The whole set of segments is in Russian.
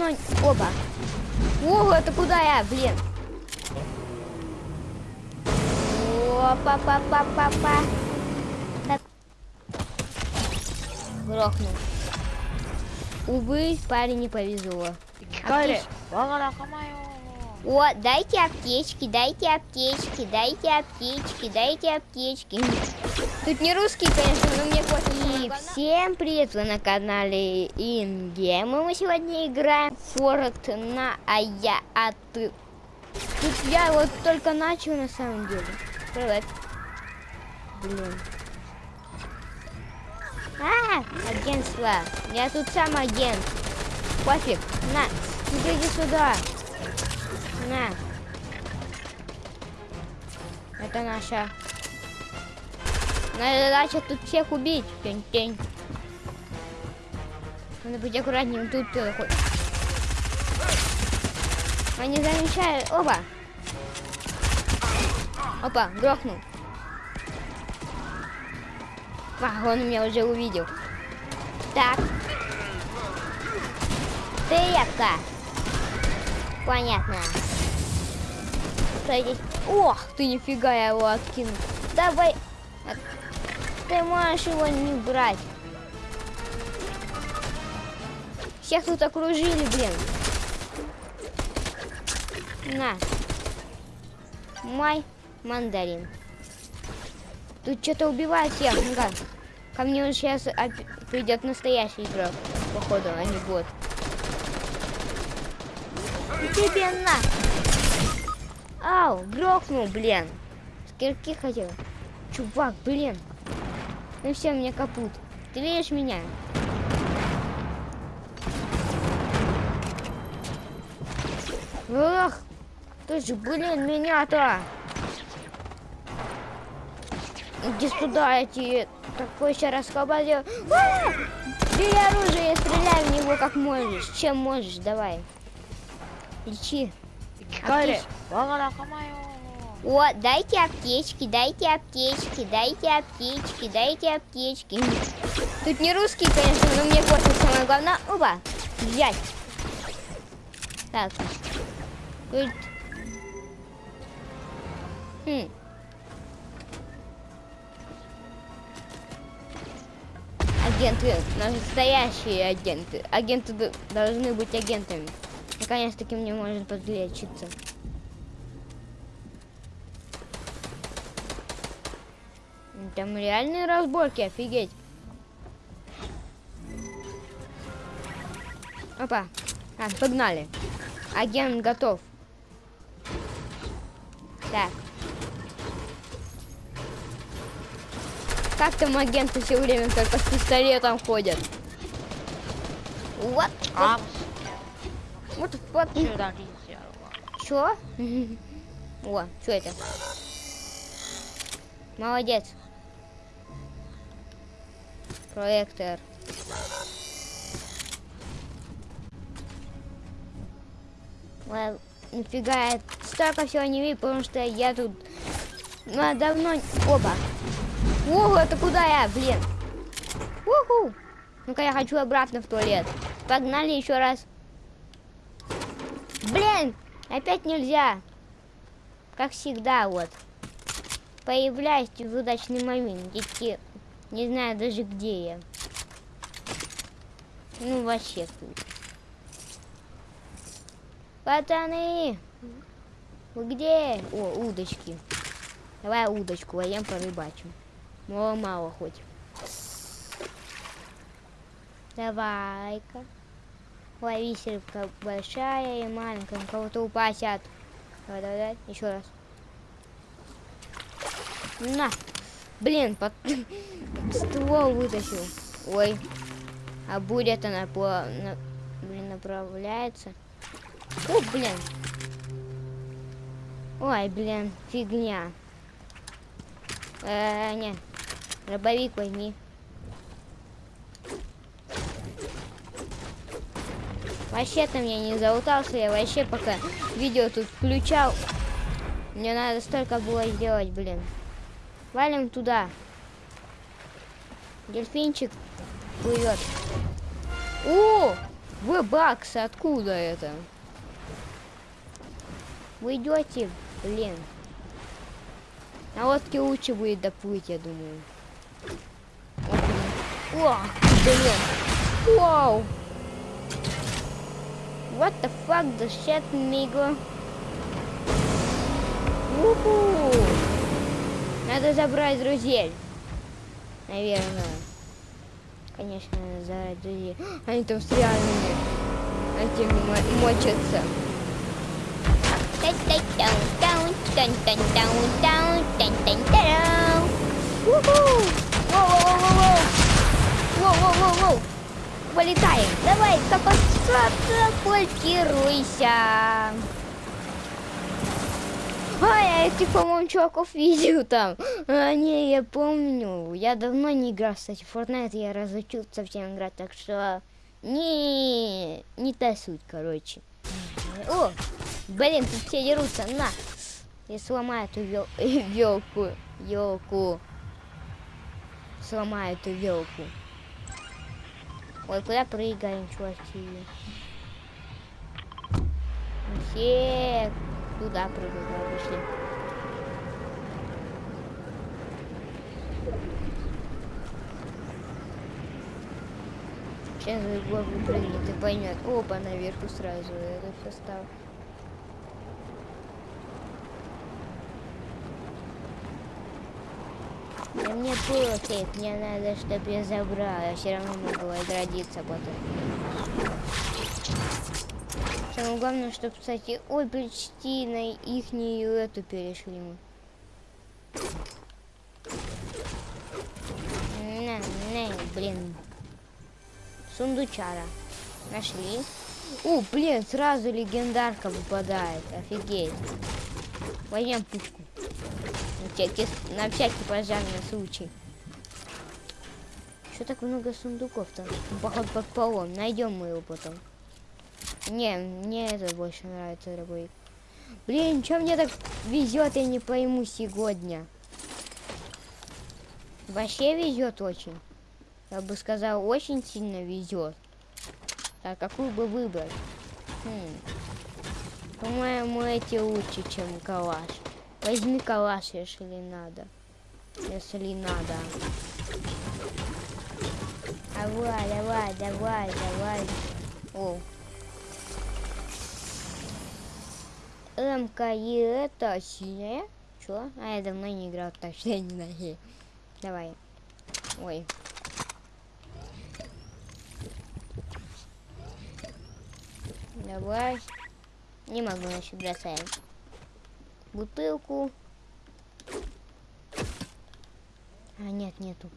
давно... Оба. О, это куда я, блин? Опа-па-па-па-па. Так. Грохнул. Увы, парень не повезло. Накамаю. О, дайте аптечки, дайте аптечки, дайте аптечки, дайте аптечки. Тут не русский, конечно, но мне хватит. И всем привет, вы на канале Ингейм. Мы сегодня играем в Fortnite, а я, а ты. Тут я вот только начал на самом деле. Привет. Блин. А, агентство. Я тут сам агент. Пофиг. На, иди сюда. На. Это наша. Наша задача тут всех убить. Тень-тень. Надо быть аккуратнее. Тут кто такой. Они замечают. Опа. Опа, грохнул. А, он меня уже увидел. Так. Ты яка. Понятно. Здесь? Ох, ты нифига я его откинул. Давай. Ты можешь его не брать. Всех тут окружили, блин. На. Май мандарин. Тут что-то убивает всех. Ну-ка. Ко мне уже сейчас придет настоящий игрок. Походу, а не бот. Тебе на. Ау, грохнул, блин. С кирки хотел. Чувак, блин. Ну все, мне капут. Ты видишь меня? Ах, ты же, блин, меня-то. Иди сюда, я тебе такой еще расколбазил. А! Бери оружие, стреляй в него как можешь. Чем можешь, давай. Лечи. Вага накамаю. О, дайте аптечки, дайте аптечки, дайте аптечки, дайте аптечки. Тут не русский, конечно, но мне хватит самое главное. Опа, взять. Так. Тут... Хм. Агенты, настоящие агенты. Агенты должны быть агентами. Наконец-таки мне можно подлечиться. Там реальные разборки, офигеть. Опа. А, погнали. Агент готов. Так. Как там агенты все время только с пистолетом ходят? What? А, сюда кисярова. Чё? О, что это? Молодец. Проектор. Ладно, нифига, я столько всего не видел, потому что я тут ну, давно... Опа. Ого, это куда я, блин? Уху. Ну-ка, я хочу обратно в туалет. Погнали еще раз. Блин, опять нельзя. Как всегда, вот. Появляюсь в удачный момент. Идти, не знаю даже где я. Ну, вообще тут. Пацаны! Вы где? О, удочки. Давай удочку, а я порыбачим. Мало-мало хоть. Давай-ка. Лови рыбка большая и маленькая. Кого-то упасят. Давай, давай, давай. Еще раз. На. Блин, под... ствол вытащил. Ой. А буря-то напла... на... блин, направляется. О, блин. Ой, блин, фигня. Э, не. Дробовик возьми. Вообще-то мне не заутался, я вообще пока видео тут включал. Мне надо столько было сделать, блин. Валим туда. Дельфинчик плывет. О! В-бакс, откуда это? Вы идете, блин. На лодке лучше будет доплыть, я думаю. О, блин. Вау. What the fuck the shit, nigga? Уху. Надо забрать друзей. Наверное. Конечно, надо забрать друзей. Они там с реальными этими мо- мочатся. Уху. Воу-воу-воу-воу. Воу-воу-воу-воу. Вылетаем. А, я этих, по-моему, чуваков видел там. А, не, я помню. Я давно не играл, кстати, в Fortnite. Я разучился совсем играть, так что... Не, не та суть, короче. О, блин, тут все дерутся. На, я сломаю эту вел... елку. Елку. Сломаю эту елку. Ой, куда прыгаем, чуваки? Все туда прыгают, давай, пошли. Сейчас Егор выпрыгнет и поймет. Опа, наверху сразу это все стало. Да мне пофиг, мне надо, чтобы я забрал. Я все равно могу отродиться потом. Самое главное, чтобы, кстати, ой, почти на ихнюю эту перешли мы. На, на, блин. Сундучара. Нашли. У, блин, сразу легендарка выпадает. Офигеть. Возьмем пушку. На всякий, на всякий пожарный случай. Что так много сундуков там? Поход под полом. Найдем мы его потом. Не, мне это больше нравится, дорогой. Блин, что мне так везет, я не пойму сегодня. Вообще везет очень. Я бы сказал, очень сильно везет. Так, какую бы выбрать? Хм. По-моему, эти лучше, чем калаш. Возьми калаш, если надо. Если надо. Давай, давай, давай, давай. О. МК и это синяя. Чё? А я давно не играл, так что я не знаю. Давай. Ой. Давай. Не могу, значит, бросаем. Бутылку. А, нет, нету.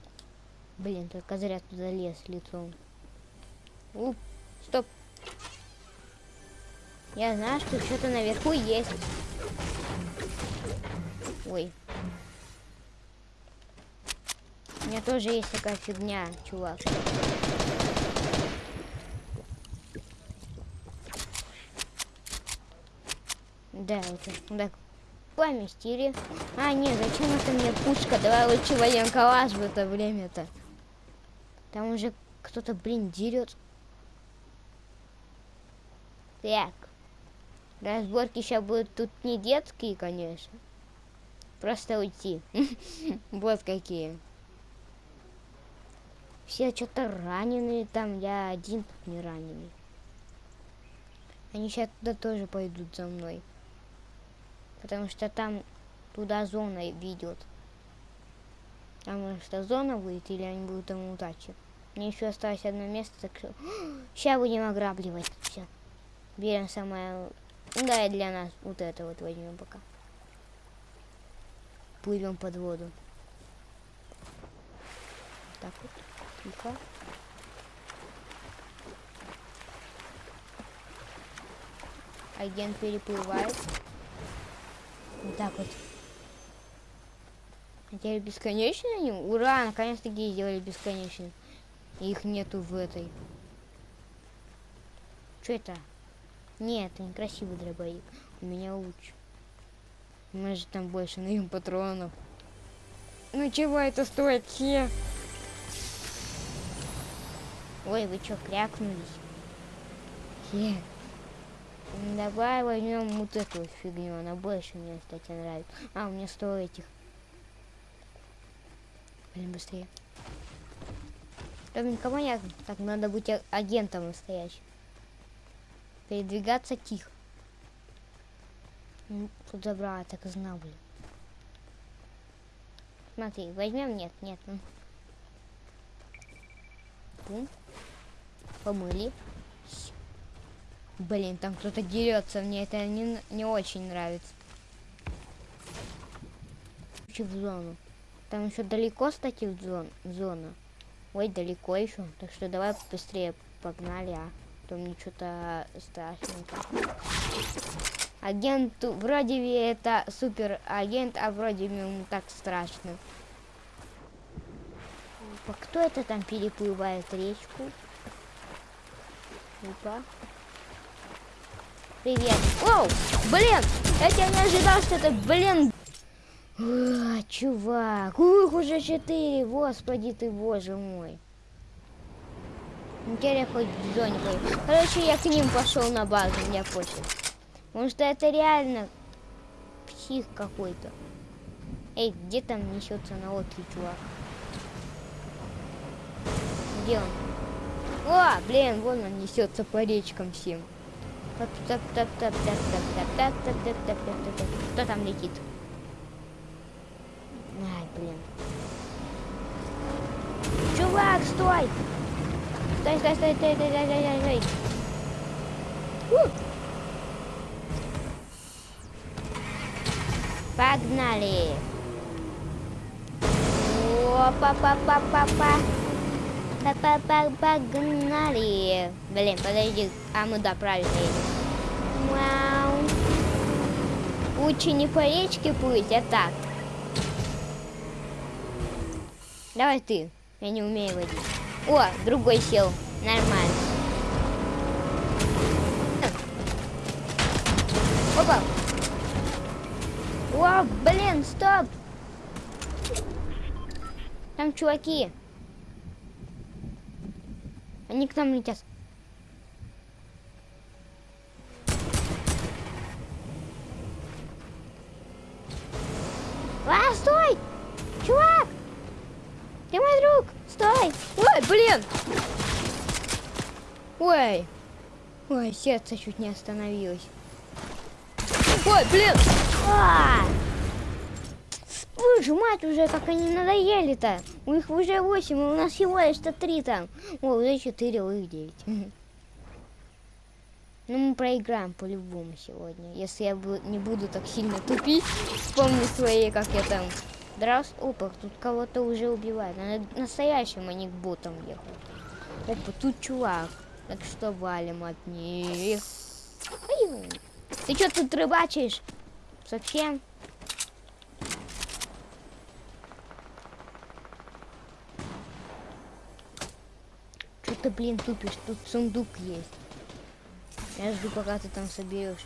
Блин, только зря туда лез лицом. Уп. Я знаю, что что-то наверху есть. Ой. У меня тоже есть такая фигня, чувак. Да, это, да. Поместили. А, нет, зачем это мне пушка? Давай лучше воен калаш в это время-то. Там уже кто-то, блин, дерет. Так. Разборки сейчас будут тут не детские, конечно. Просто уйти. Вот какие. Все что-то раненые там, я один тут не раненый. Они сейчас туда тоже пойдут за мной. Потому что там туда зона ведет. Там что зона будет или они будут там удачи. Мне еще осталось одно место, так что сейчас будем ограбливать все. Берем самое... Да, и для нас вот это вот возьмем пока. Плывем под воду. Так вот. Тихо. Агент переплывает. Вот так вот. А теперь бесконечные они? Ура, наконец-таки сделали бесконечные. Их нету в этой. Что это? Нет, это некрасивый дробовик. У меня луч. У нас же там больше на им патронов. Ну чего это стоит, че? Ой, вы что, крякнулись? Е. Давай возьмем вот эту вот фигню, она больше мне, кстати, нравится. А, у меня сто этих. Блин, быстрее. Ровненько маньяк. Так, надо быть а- агентом настоящим. Передвигаться тихо. Тут забрала, так и знал, блин. Смотри, возьмем, нет, нет. Бум. Помыли. Блин, там кто-то дерется, мне это не, не очень нравится. В зону. Там еще далеко, кстати, в зон, зона. Ой, далеко еще. Так что давай быстрее погнали, а. То мне что-то страшненько. Агент вроде бы это супер агент, а вроде бы ему так страшно. Опа, кто это там переплывает речку? Опа. Привет. Оу, блин, я тебя не ожидал, что это, блин. А, чувак, ух, уже четыре, господи ты, боже мой. Неделя хоть Джонькой. Короче, я к ним пошел на базу, меня пофиг. Потому что это реально псих какой-то. Эй, где там несется на лодке, чувак? Где он? О, блин, вон он несется по речкам всем. Кто там летит? Ай, блин. Чувак, стой! Стой, стой, стой, стой, стой, стой, стой, стой. У! Погнали! Опа-па-па-па-па! Па-па-па, погнали! Блин, подожди, а мы да, правильно едем. Вау! Лучше не по речке плыть, а так. Давай ты, я не умею водить. О, другой сел, нормально. Опа! О, блин, стоп! Там чуваки. Они к нам летят. А, стой! Чувак! Ты мой друг! Стой! Ой, блин! Ой! Ой, сердце чуть не остановилось. Ой, блин! А! Боже, мать, уже как они надоели-то. У них уже 8, а у нас всего лишь-то 3 там. О, уже 4, у них 9. Ну, мы проиграем по-любому сегодня. Если я не буду так сильно тупить, вспомню свои, как я там дрался. Опа, тут кого-то уже убивают. Настоящим, а не к ботам ехать. Опа, тут чувак. Так что валим от них. Ты что тут рыбачишь? Совсем? Что ты, блин, тупишь? Тут сундук есть. Я жду, пока ты там соберешь.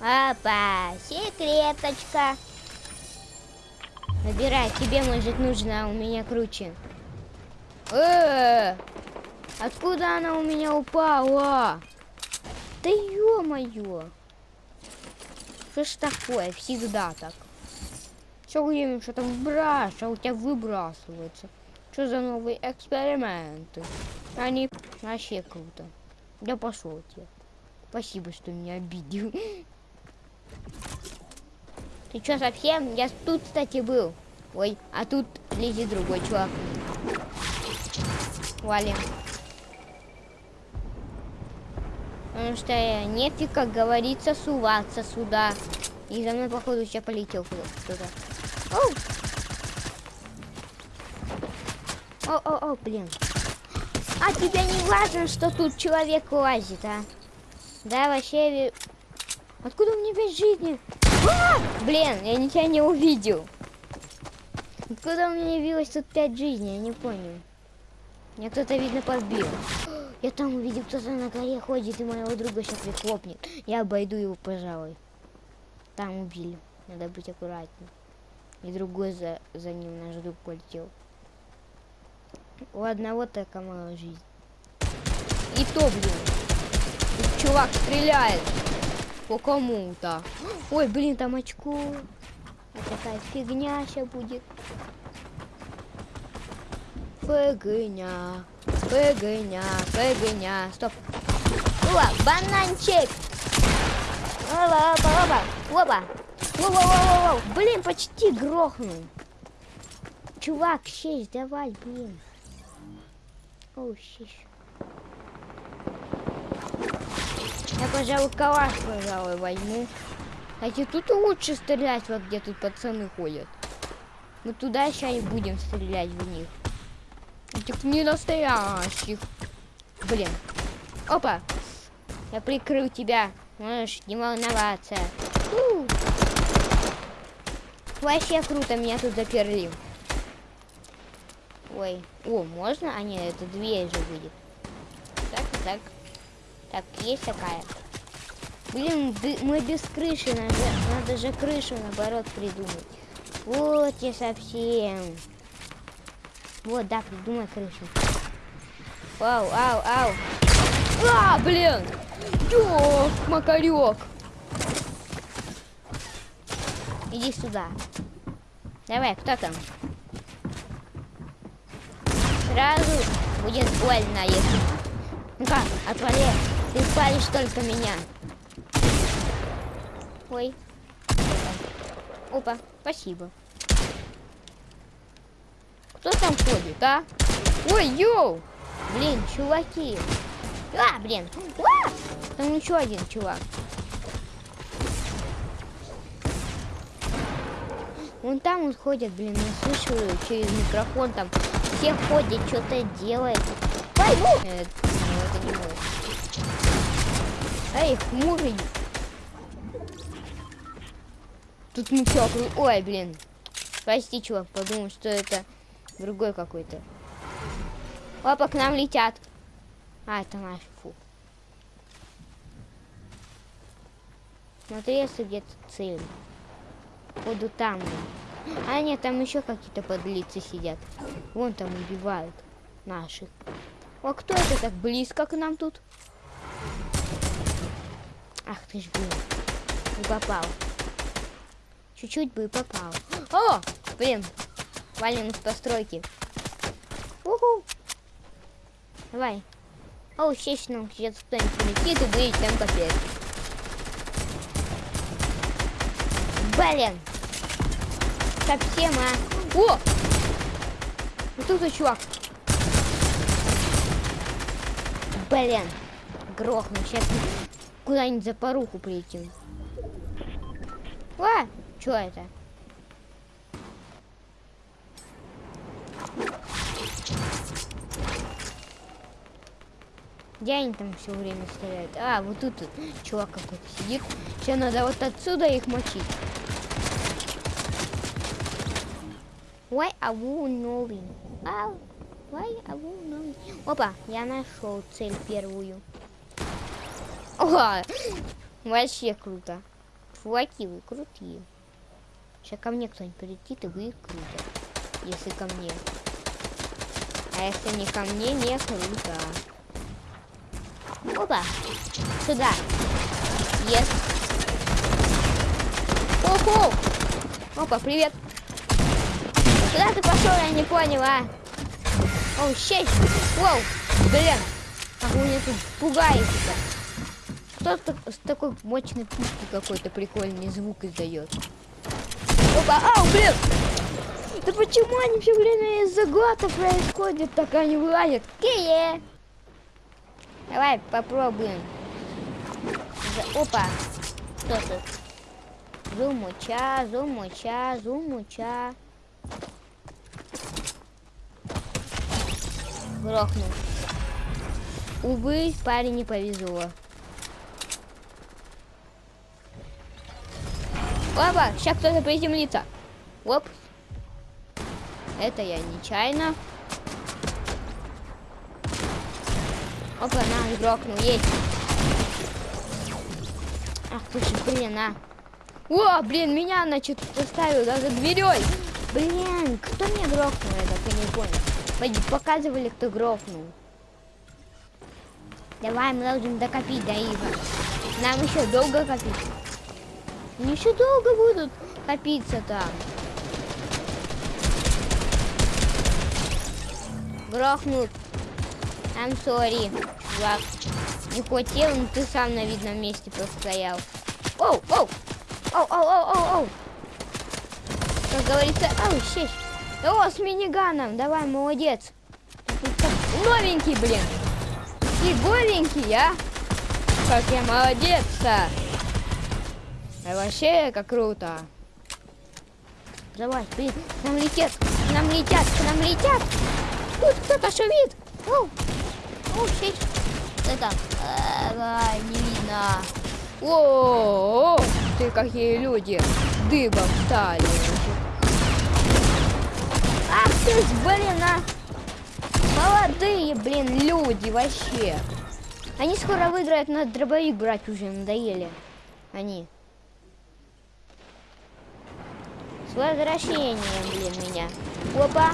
Опа, секреточка. Набирай, тебе может нужно, а у меня круче. Э, откуда она у меня упала? Да ё-моё. Что ж такое? Всегда так. Все время что-то выбрасываешь, а у тебя выбрасывается. Что за новые эксперименты? Они вообще круто. Да пошел тебе. Спасибо, что меня обидел. Ты что, совсем? Я тут, кстати, был. Ой, а тут лезет другой чувак. Валим. Потому что э, нефиг, как говорится, суваться сюда. И за мной, походу, сейчас полетел кто-то. Оу! О, о, о, блин. А тебе не важно, что тут человек лазит, а? Да, вообще... Откуда меня пять жизни? А! Блин, я тебя не увидел. Откуда у меня явилось тут пять жизней, я не понял. Меня кто-то, видно, подбил. Я там увидел, кто-то на горе ходит, и моего друга сейчас прихлопнет. Я обойду его, пожалуй. Там убили. Надо быть аккуратнее. И другой за, за ним наш друг полетел. У одного такая мало жизнь. И то, блин. Тут чувак стреляет по кому-то. Ой, блин, там очко. Вот такая фигня сейчас будет. Фигня, фигня, фигня. Стоп. О, бананчик. Опа, опа, опа. Опа. Воу-воу-воу-воу. Блин, почти грохнул. Чувак, честь, давай, блин. Оу, щищ. Я, пожалуй, калаш, пожалуй, возьму. Кстати, тут лучше стрелять, вот где тут пацаны ходят. Мы туда сейчас и будем стрелять в них. Этих не настоящих. Блин. Опа. Я прикрыл тебя. Можешь не волноваться. У. Вообще круто, меня тут заперли. Ой. О, можно? А нет, это дверь же будет. Так, так. Так, есть такая. Блин, мы без крыши, надо, надо же крышу наоборот придумать. Вот я совсем. Вот, да, придумай крышу. Ау, ау, ау. А, блин! Ёк, макарек. Иди сюда. Давай, кто там? Сразу будет больно, если... Ну-ка, отвали. Ты спалишь только меня. Ой. Опа, спасибо. Кто там ходит, а? Ой, йоу! Блин, чуваки. А, блин. А! Там еще один чувак. Вон там он ходит, блин, я слышу через микрофон там. Все ходят, что-то. Пойму! Нет, ну, это не мой. Эй, хмурый. Тут ничего. Ой, блин. Прости, чувак, подумал, что это другой какой-то. Опа, к нам летят. А, это наш, фу. Смотри, если где-то цель. Буду там. А, нет, там еще какие-то подлицы сидят. Вон там убивают наших. А кто это так близко к нам тут? Ах ты ж, блин. Не попал. Чуть-чуть бы и попал. О! Блин. Валим с постройки. Уху. Давай. О, естественно, сейчас кто-нибудь полетит и будет там капец. Блин. Совсем, а. О! Вот тут чувак. Блин. Грохну. Сейчас куда-нибудь за поруху полетим. А! Что это? Где они там все время стреляют? А, вот тут, тут чувак какой-то сидит. Сейчас надо вот отсюда их мочить. Why are you knowing? А, why are you knowing? Опа, я нашел цель первую. О, вообще круто. Чуваки, вы крутые. Сейчас ко мне кто-нибудь прилетит, и вы круто. Если ко мне. А если не ко мне, не круто. Опа! Сюда! Есть! Оху! Опа, привет! Куда ты пошел, я не понял, а? Оу, щей! Воу! Блин! Как вы меня тут пугаете-то? Кто с такой мощной пушки какой-то прикольный звук издает? Опа, ау, блин! Да почему они все время из-за гота происходят, так они вылазят? Кие! Давай попробуем. Опа! Что тут? Зумуча, зумуча, зумуча. Грохнул. Увы, парень не повезло. Опа, сейчас кто-то приземлится. Оп. Это я нечаянно. Опа, на, грохнул, есть. Ах ты же, блин, а. О, блин, меня, значит, поставил даже дверей. Блин, кто меня грохнул, я так не понял. Показывали, кто грохнул. Давай, мы должны докопить до Ива. Нам еще долго копить. Они еще долго будут копиться там. Грохнут. I'm sorry, чувак. Не хотел, но ты сам на видном месте простоял. Оу, оу, оу, оу, оу, оу, оу. Как говорится, оу, щесь. О, с миниганом, давай, молодец. Новенький, блин. И голенький, а? Как я молодец-то. А вообще, как круто. Давай, блин, к нам летят, к нам летят, к нам летят. Тут кто-то шумит. Оу, оу, щесь. Это, давай, не видно. О, ты какие люди дыбом стали. Ах ты, ж, блин, а! Молодые, блин, люди вообще. Они скоро выиграют, на дробовик брать уже надоели. Они. С возвращением, блин, меня. Опа.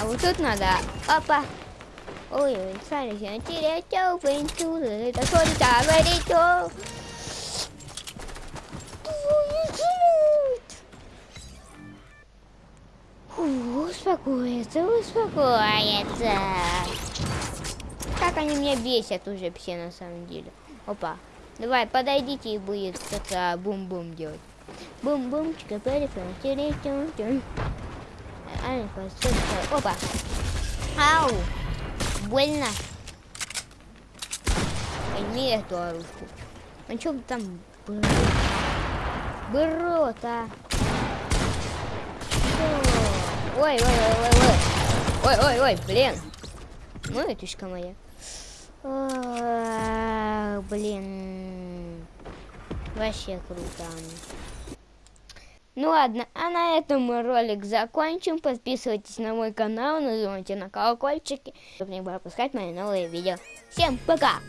А вот тут надо. Опа. Ой, ой, смотрите, я теряю это что это говорит? Успокоиться, успокоиться. Как они меня бесят уже все на самом деле. Опа. Давай, подойдите и будет как-то бум-бум делать. Бум-бум, чика Опа. Ау. Больно. Возьми эту оружку. А чё там было? Брод, а? Ой, ой, ой, ой, ой. Ой, ой, ой, блин. Ну, этушка моя. А, блин. Вообще круто. Ну ладно, а на этом мы ролик закончим. Подписывайтесь на мой канал, нажимайте на колокольчики, чтобы не пропускать мои новые видео. Всем пока!